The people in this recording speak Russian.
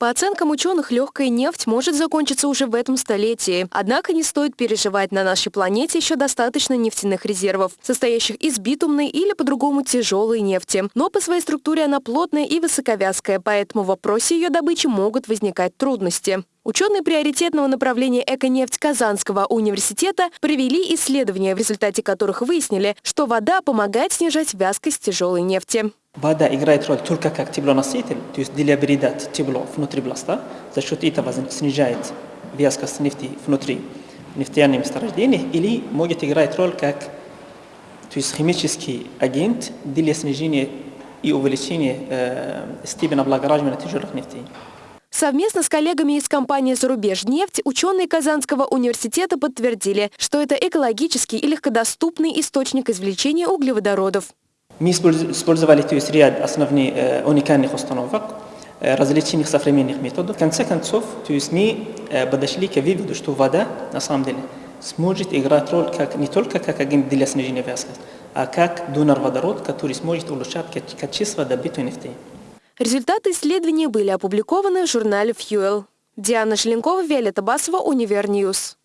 По оценкам ученых, легкая нефть может закончиться уже в этом столетии. Однако не стоит переживать, на нашей планете еще достаточно нефтяных резервов, состоящих из битумной или по-другому тяжелой нефти. Но по своей структуре она плотная и высоковязкая, поэтому в вопросе ее добычи могут возникать трудности. Ученые приоритетного направления «Эконефть» Казанского университета провели исследования, в результате которых выяснили, что вода помогает снижать вязкость тяжелой нефти. Вода играет роль только как теплоноситель, то есть деля передать тепло внутри пласта. За счет этого снижает вязкость нефти внутри нефтяных месторождений или может играть роль как то есть химический агент для снижения и увеличения э, степени облагораживания тяжелых нефтей. Совместно с коллегами из компании «Зарубежнефть» ученые Казанского университета подтвердили, что это экологический и легкодоступный источник извлечения углеводородов. Мы использовали то есть, ряд основных э, уникальных установок, э, различных современных методов. В конце концов, то есть мы э, подошли к выводу, что вода, на самом деле, сможет играть роль как, не только как агент для снижения вязкости, а как донор водорода, который сможет улучшать качество добытой нефти. Результаты исследования были опубликованы в журнале Fuel. Диана Желенкова, Виолетта Басова, Универньюз.